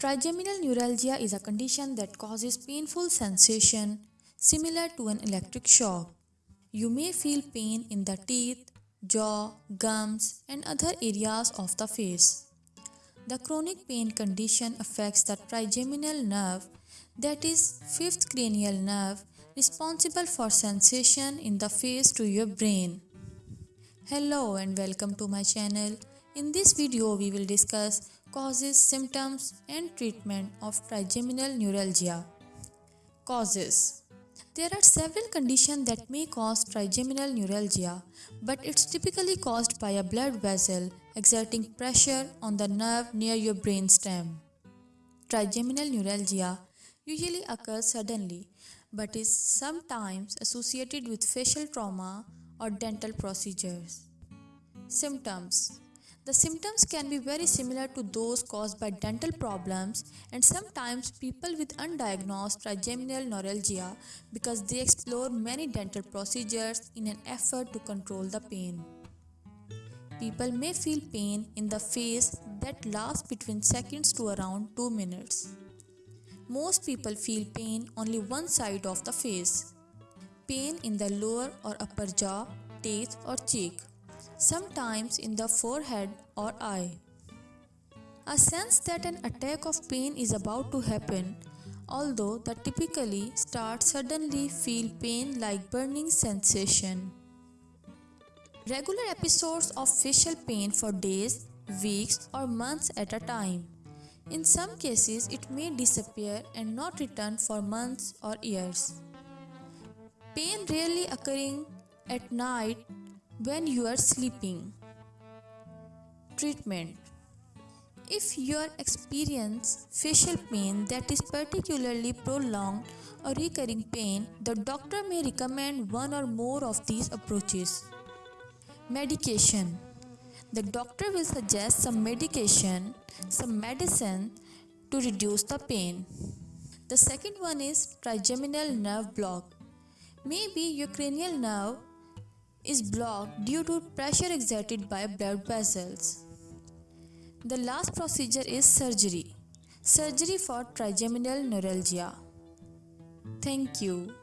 Trigeminal neuralgia is a condition that causes painful sensation similar to an electric shock. You may feel pain in the teeth, jaw, gums, and other areas of the face. The chronic pain condition affects the trigeminal nerve, that is, fifth cranial nerve, responsible for sensation in the face to your brain. Hello and welcome to my channel. In this video, we will discuss causes, symptoms, and treatment of trigeminal neuralgia. Causes There are several conditions that may cause trigeminal neuralgia, but it's typically caused by a blood vessel exerting pressure on the nerve near your brainstem. Trigeminal neuralgia usually occurs suddenly but is sometimes associated with facial trauma or dental procedures. Symptoms the symptoms can be very similar to those caused by dental problems and sometimes people with undiagnosed trigeminal neuralgia because they explore many dental procedures in an effort to control the pain. People may feel pain in the face that lasts between seconds to around 2 minutes. Most people feel pain only one side of the face. Pain in the lower or upper jaw, teeth or cheek sometimes in the forehead or eye. A sense that an attack of pain is about to happen, although that typically starts suddenly feel pain like burning sensation. Regular episodes of facial pain for days, weeks or months at a time. In some cases, it may disappear and not return for months or years. Pain rarely occurring at night when you are sleeping. Treatment If you experience facial pain that is particularly prolonged or recurring pain, the doctor may recommend one or more of these approaches. Medication The doctor will suggest some medication, some medicine to reduce the pain. The second one is trigeminal nerve block. Maybe your cranial nerve is blocked due to pressure exerted by blood vessels. The last procedure is surgery. Surgery for trigeminal neuralgia. Thank you.